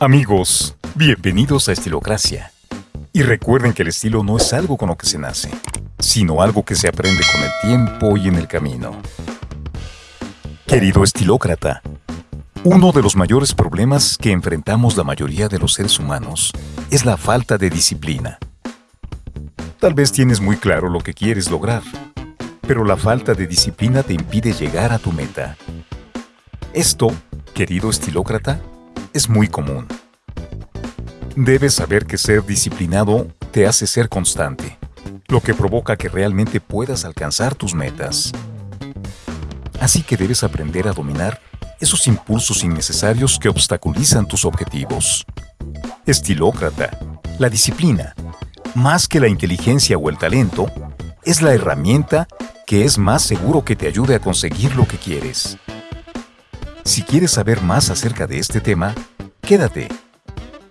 Amigos, bienvenidos a Estilocracia. Y recuerden que el estilo no es algo con lo que se nace, sino algo que se aprende con el tiempo y en el camino. Querido estilócrata, uno de los mayores problemas que enfrentamos la mayoría de los seres humanos es la falta de disciplina. Tal vez tienes muy claro lo que quieres lograr, pero la falta de disciplina te impide llegar a tu meta. Esto, querido estilócrata, es muy común. Debes saber que ser disciplinado te hace ser constante, lo que provoca que realmente puedas alcanzar tus metas. Así que debes aprender a dominar esos impulsos innecesarios que obstaculizan tus objetivos. Estilócrata, la disciplina, más que la inteligencia o el talento, es la herramienta que es más seguro que te ayude a conseguir lo que quieres. Si quieres saber más acerca de este tema, quédate,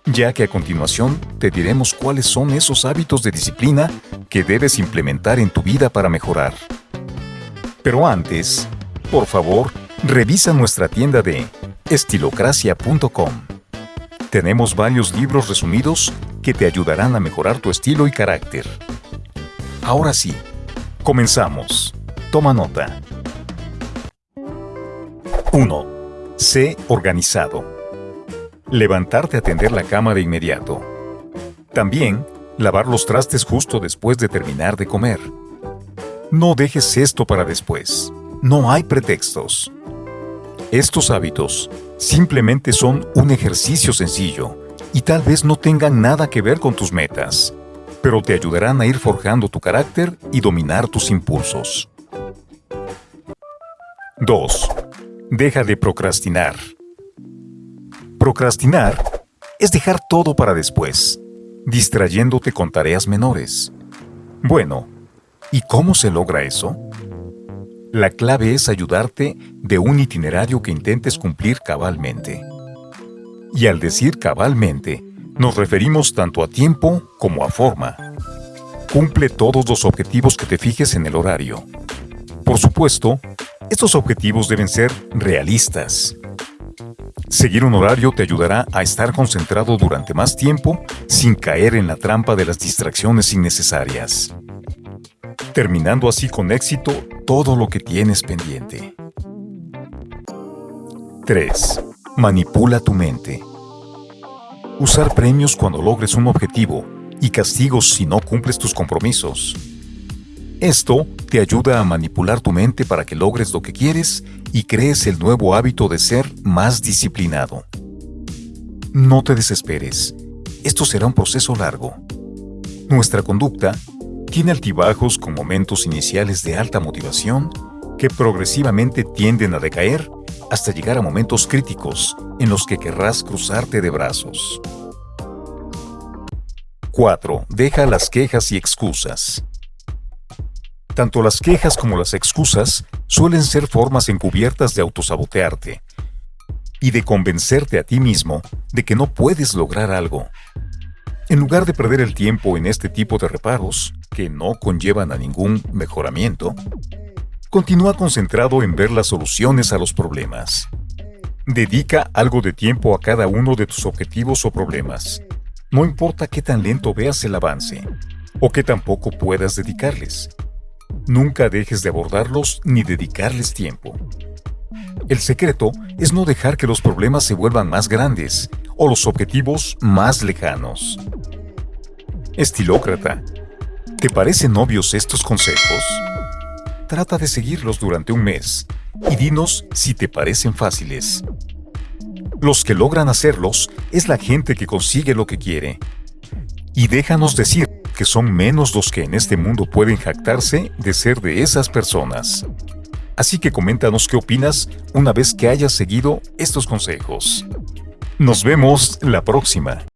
ya que a continuación te diremos cuáles son esos hábitos de disciplina que debes implementar en tu vida para mejorar. Pero antes, por favor, revisa nuestra tienda de estilocracia.com. Tenemos varios libros resumidos que te ayudarán a mejorar tu estilo y carácter. Ahora sí, comenzamos. Toma nota. 1. Sé organizado. Levantarte a tender la cama de inmediato. También, lavar los trastes justo después de terminar de comer. No dejes esto para después. No hay pretextos. Estos hábitos simplemente son un ejercicio sencillo y tal vez no tengan nada que ver con tus metas, pero te ayudarán a ir forjando tu carácter y dominar tus impulsos. 2. Deja de procrastinar. Procrastinar es dejar todo para después, distrayéndote con tareas menores. Bueno, ¿y cómo se logra eso? La clave es ayudarte de un itinerario que intentes cumplir cabalmente. Y al decir cabalmente, nos referimos tanto a tiempo como a forma. Cumple todos los objetivos que te fijes en el horario. Por supuesto, estos objetivos deben ser realistas. Seguir un horario te ayudará a estar concentrado durante más tiempo sin caer en la trampa de las distracciones innecesarias. Terminando así con éxito todo lo que tienes pendiente. 3. Manipula tu mente. Usar premios cuando logres un objetivo y castigos si no cumples tus compromisos. Esto te ayuda a manipular tu mente para que logres lo que quieres y crees el nuevo hábito de ser más disciplinado. No te desesperes, esto será un proceso largo. Nuestra conducta tiene altibajos con momentos iniciales de alta motivación que progresivamente tienden a decaer hasta llegar a momentos críticos en los que querrás cruzarte de brazos. 4. Deja las quejas y excusas. Tanto las quejas como las excusas suelen ser formas encubiertas de autosabotearte y de convencerte a ti mismo de que no puedes lograr algo. En lugar de perder el tiempo en este tipo de reparos, que no conllevan a ningún mejoramiento, continúa concentrado en ver las soluciones a los problemas. Dedica algo de tiempo a cada uno de tus objetivos o problemas. No importa qué tan lento veas el avance, o qué tan poco puedas dedicarles. Nunca dejes de abordarlos ni dedicarles tiempo. El secreto es no dejar que los problemas se vuelvan más grandes o los objetivos más lejanos. Estilócrata, ¿te parecen obvios estos consejos? Trata de seguirlos durante un mes y dinos si te parecen fáciles. Los que logran hacerlos es la gente que consigue lo que quiere. Y déjanos decir que son menos los que en este mundo pueden jactarse de ser de esas personas. Así que coméntanos qué opinas una vez que hayas seguido estos consejos. Nos vemos la próxima.